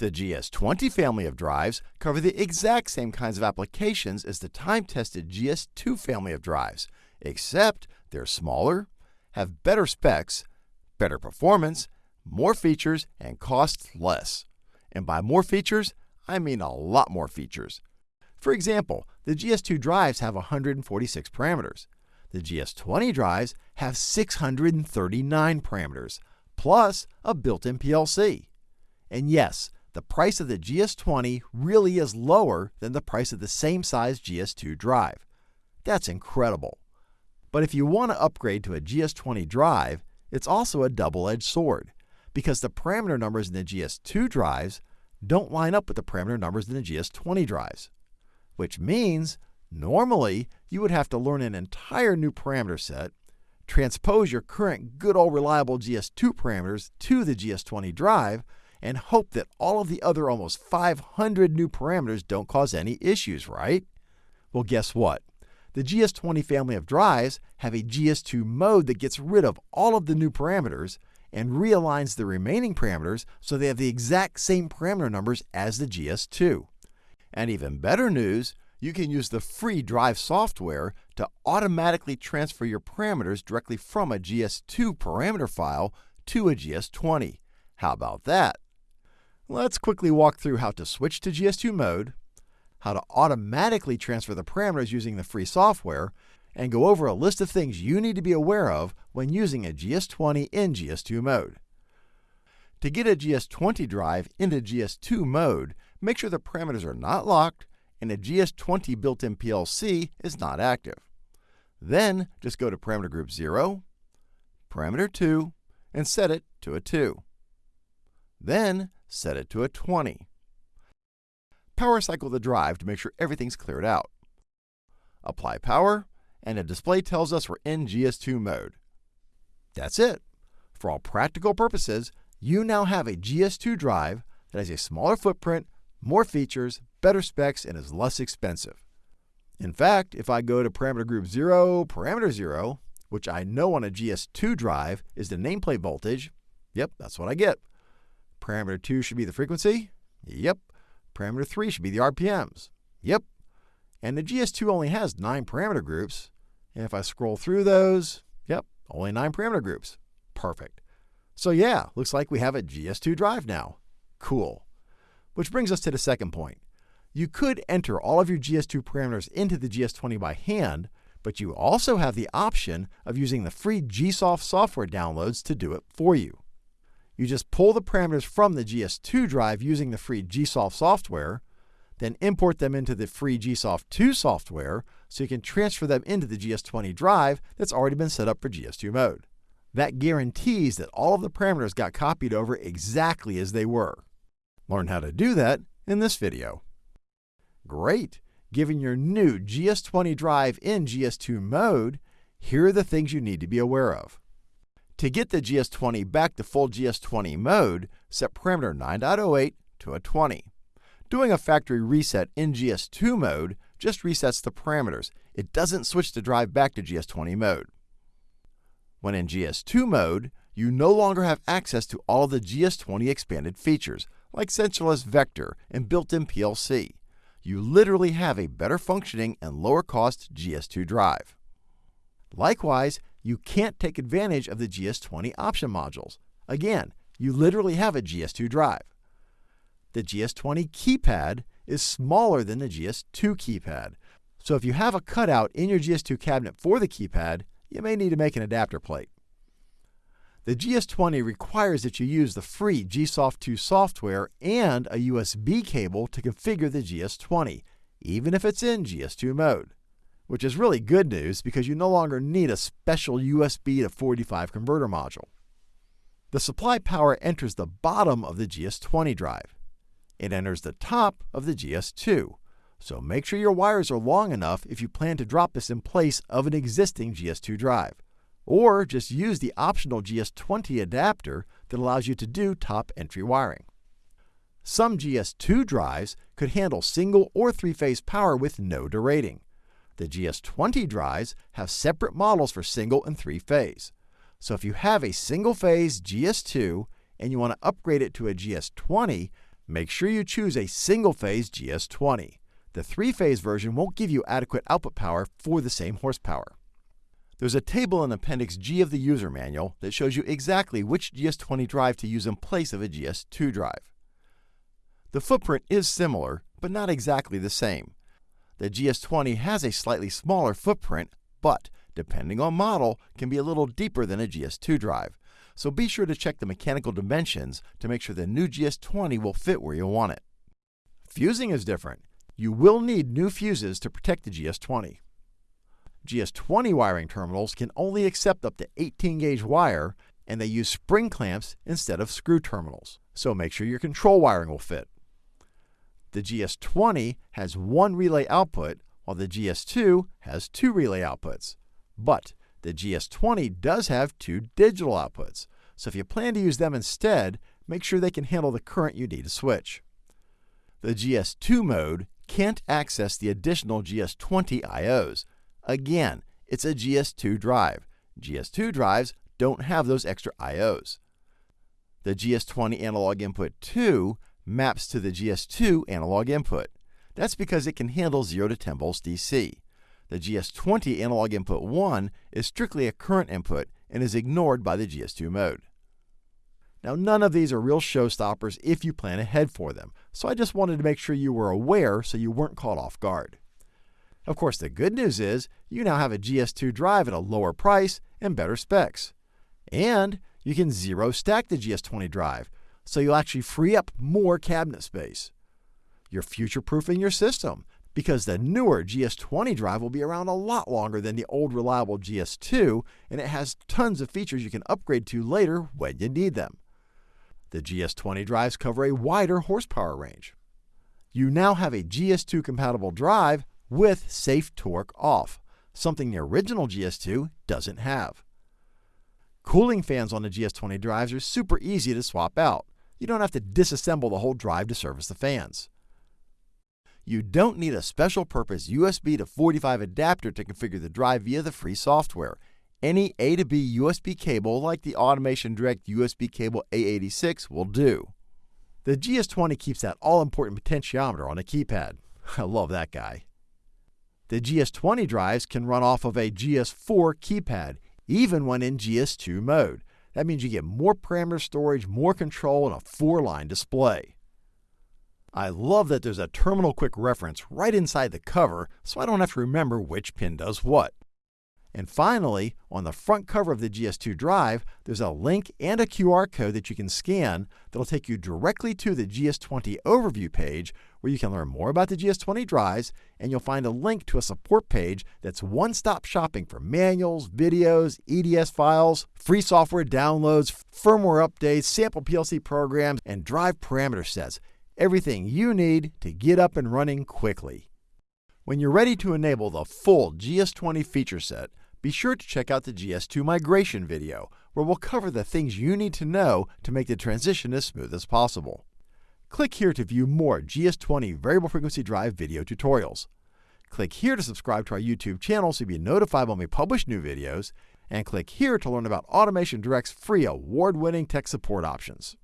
The GS20 family of drives cover the exact same kinds of applications as the time-tested GS2 family of drives, except they're smaller, have better specs, better performance, more features, and cost less. And by more features, I mean a lot more features. For example, the GS2 drives have 146 parameters. The GS20 drives have 639 parameters, plus a built-in PLC. And yes, the price of the GS20 really is lower than the price of the same size GS2 drive. That's incredible. But if you want to upgrade to a GS20 drive, it's also a double-edged sword, because the parameter numbers in the GS2 drives don't line up with the parameter numbers in the GS20 drives. Which means, normally, you would have to learn an entire new parameter set, transpose your current good old reliable GS2 parameters to the GS20 drive, and hope that all of the other almost 500 new parameters don't cause any issues, right? Well, guess what? The GS20 family of drives have a GS2 mode that gets rid of all of the new parameters and realigns the remaining parameters so they have the exact same parameter numbers as the GS2. And even better news, you can use the free Drive software to automatically transfer your parameters directly from a GS2 parameter file to a GS20. How about that? Let's quickly walk through how to switch to GS2 mode, how to automatically transfer the parameters using the free software, and go over a list of things you need to be aware of when using a GS20 in GS2 mode. To get a GS20 drive into GS2 mode, make sure the parameters are not locked and a GS20 built-in PLC is not active. Then just go to parameter group 0, parameter 2, and set it to a 2. Then set it to a 20. Power cycle the drive to make sure everything's cleared out. Apply power, and a display tells us we're in GS2 mode. That's it. For all practical purposes, you now have a GS2 drive that has a smaller footprint, more features, better specs, and is less expensive. In fact, if I go to parameter group 0, parameter 0, which I know on a GS2 drive is the nameplate voltage, yep, that's what I get. Parameter 2 should be the frequency, yep. Parameter 3 should be the RPMs, yep. And the GS2 only has 9 parameter groups, and if I scroll through those, yep, only 9 parameter groups. Perfect. So yeah, looks like we have a GS2 drive now. Cool. Which brings us to the second point. You could enter all of your GS2 parameters into the GS20 by hand, but you also have the option of using the free GSoft software downloads to do it for you. You just pull the parameters from the GS2 drive using the free GSoft software, then import them into the free GSoft 2 software so you can transfer them into the GS20 drive that's already been set up for GS2 mode. That guarantees that all of the parameters got copied over exactly as they were. Learn how to do that in this video. Great! Given your new GS20 drive in GS2 mode, here are the things you need to be aware of. To get the GS20 back to full GS20 mode, set parameter 9.08 to a 20. Doing a factory reset in GS2 mode just resets the parameters. It doesn't switch the drive back to GS20 mode. When in GS2 mode, you no longer have access to all the GS20 expanded features, like sensorless vector and built-in PLC. You literally have a better functioning and lower cost GS2 drive. Likewise, you can't take advantage of the GS20 option modules. Again, you literally have a GS2 drive. The GS20 keypad is smaller than the GS2 keypad, so if you have a cutout in your GS2 cabinet for the keypad, you may need to make an adapter plate. The GS20 requires that you use the free GSoft 2 software and a USB cable to configure the GS20, even if it's in GS2 mode. Which is really good news because you no longer need a special USB to 45 converter module. The supply power enters the bottom of the GS20 drive. It enters the top of the GS2, so make sure your wires are long enough if you plan to drop this in place of an existing GS2 drive. Or just use the optional GS20 adapter that allows you to do top entry wiring. Some GS2 drives could handle single or three-phase power with no derating. The GS20 drives have separate models for single and three-phase. So if you have a single-phase GS2 and you want to upgrade it to a GS20, make sure you choose a single phase GS20. The three phase version won't give you adequate output power for the same horsepower. There's a table in Appendix G of the user manual that shows you exactly which GS20 drive to use in place of a GS2 drive. The footprint is similar, but not exactly the same. The GS20 has a slightly smaller footprint, but depending on model, can be a little deeper than a GS2 drive. So be sure to check the mechanical dimensions to make sure the new GS20 will fit where you want it. Fusing is different. You will need new fuses to protect the GS20. GS20 wiring terminals can only accept up to 18 gauge wire, and they use spring clamps instead of screw terminals. So make sure your control wiring will fit. The GS20 has one relay output, while the GS2 has two relay outputs. But the GS20 does have two digital outputs, so if you plan to use them instead, make sure they can handle the current you need to switch. The GS2 mode can't access the additional GS20 IOs, Again, it's a GS2 drive. GS2 drives don't have those extra IOs. The GS20 analog input 2 maps to the GS2 analog input. That's because it can handle 0 to 10 volts DC. The GS20 analog input 1 is strictly a current input and is ignored by the GS2 mode. Now, none of these are real showstoppers if you plan ahead for them, so I just wanted to make sure you were aware so you weren't caught off guard. Of course, the good news is you now have a GS2 drive at a lower price and better specs. And you can zero stack the GS20 drive, so you'll actually free up more cabinet space. You're future proofing your system because the newer GS20 drive will be around a lot longer than the old reliable GS2, and it has tons of features you can upgrade to later when you need them. The GS20 drives cover a wider horsepower range. You now have a GS2 compatible drive with safe torque off, something the original GS2 doesn't have. Cooling fans on the GS20 drives are super easy to swap out. You don't have to disassemble the whole drive to service the fans. You don't need a special purpose USB to 45 adapter to configure the drive via the free software. Any A to B USB cable like the Automation Direct USB cable A86 will do. The GS20 keeps that all-important potentiometer on a keypad. I love that guy. The GS20 drives can run off of a GS4 keypad, even when in GS2 mode. That means you get more parameter storage, more control, and a four line display. I love that there's a terminal quick reference right inside the cover, so I don't have to remember which pin does what. And finally, on the front cover of the GS2 drive, there's a link and a QR code that you can scan that'll take you directly to the GS20 overview page where you can learn more about the GS20 drives and you'll find a link to a support page that's one-stop shopping for manuals, videos, EDS files, free software downloads, firmware updates, sample PLC programs, and drive parameter sets. Everything you need to get up and running quickly. When you're ready to enable the full GS20 feature set, be sure to check out the GS2 migration video, where we'll cover the things you need to know to make the transition as smooth as possible. Click here to view more GS20 variable frequency drive video tutorials. Click here to subscribe to our YouTube channel so you'll be notified when we publish new videos, and click here to learn about Automation Direct's free award-winning tech support options.